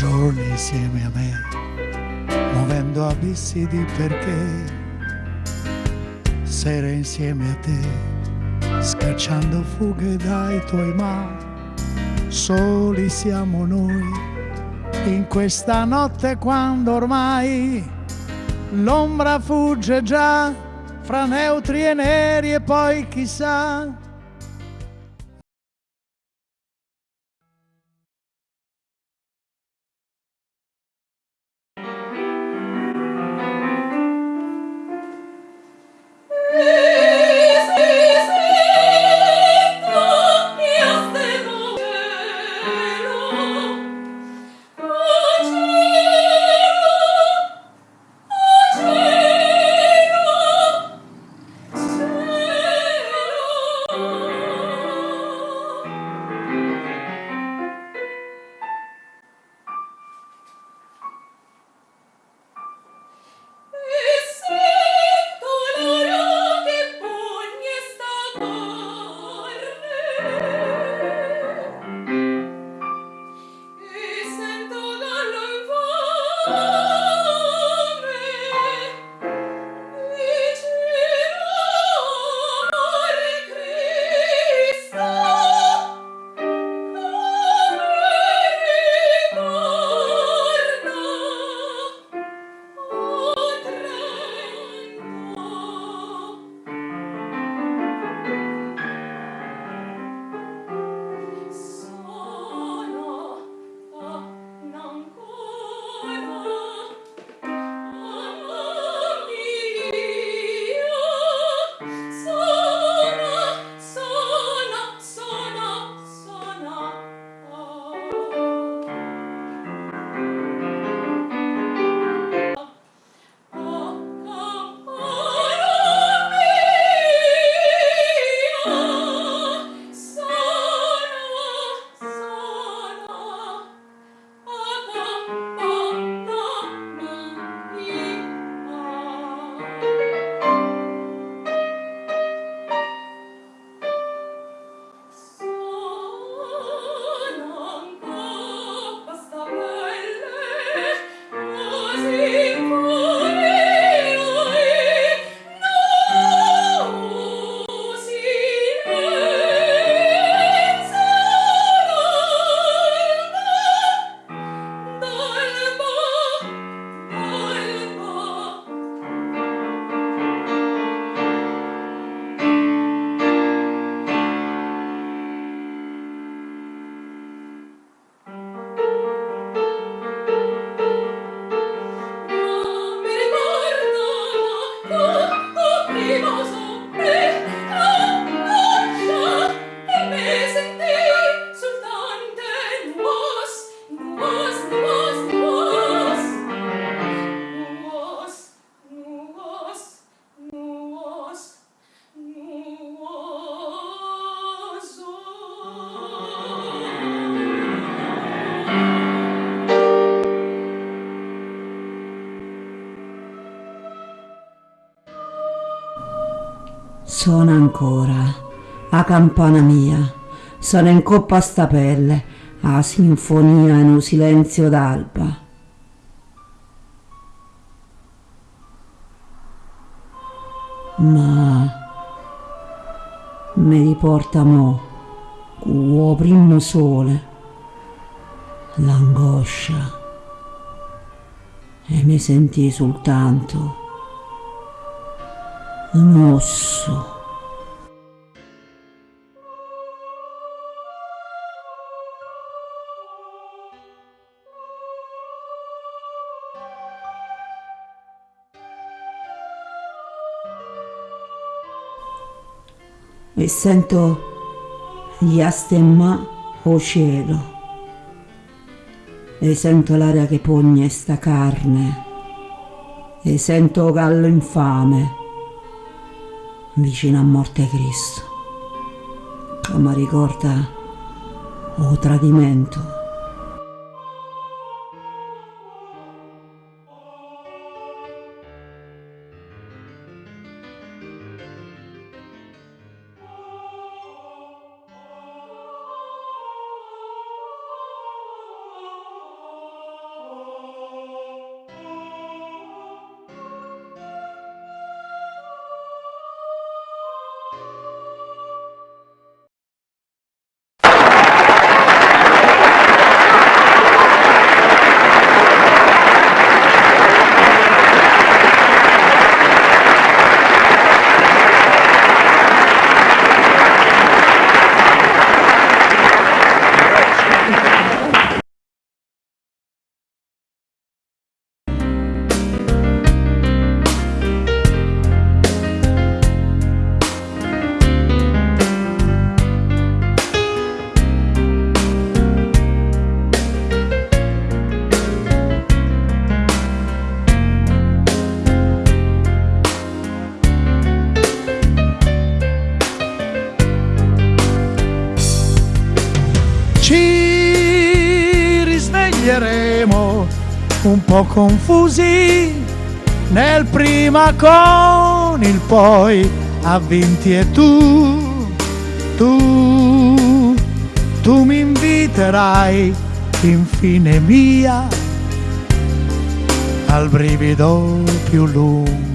giorni insieme a me, muovendo abissi di perché, sere insieme a te, scacciando fughe dai tuoi ma, soli siamo noi in questa notte quando ormai l'ombra fugge già fra neutri e neri e poi chissà Suona ancora, a campana mia, sono in coppa a sta pelle, a sinfonia in un silenzio d'alba. Ma mi riporta mo, con primo sole, l'angoscia. E mi sentì soltanto un. E sento gli astemma o cielo. E sento l'aria che pogne sta carne. E sento gallo infame vicino a morte Cristo, mi ricorda o tradimento. ci risveglieremo un po' confusi nel prima con il poi avvinti e tu, tu, tu mi inviterai infine mia al brivido più lungo.